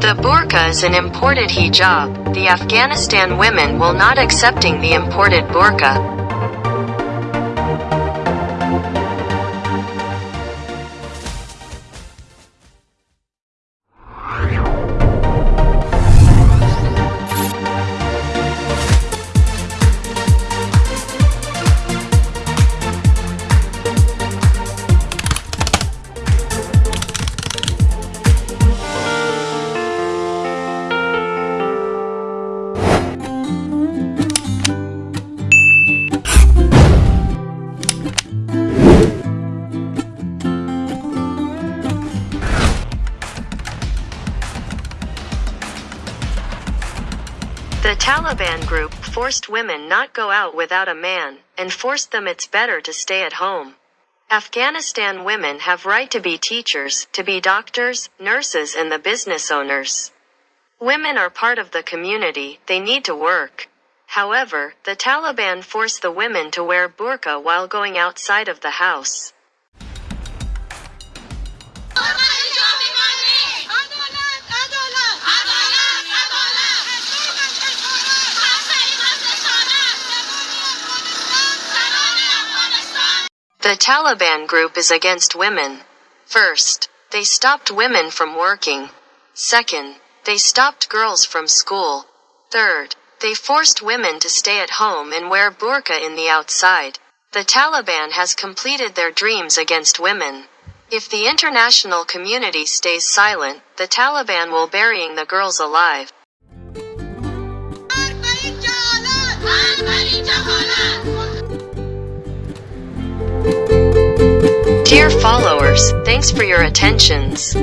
The burqa is an imported hijab. The Afghanistan women will not accepting the imported burqa. The Taliban group forced women not go out without a man, and forced them it's better to stay at home. Afghanistan women have right to be teachers, to be doctors, nurses and the business owners. Women are part of the community, they need to work. However, the Taliban force the women to wear burqa while going outside of the house. The Taliban group is against women. First, they stopped women from working. Second, they stopped girls from school. Third, they forced women to stay at home and wear burqa in the outside. The Taliban has completed their dreams against women. If the international community stays silent, the Taliban will burying the girls alive. Dear followers, thanks for your attentions.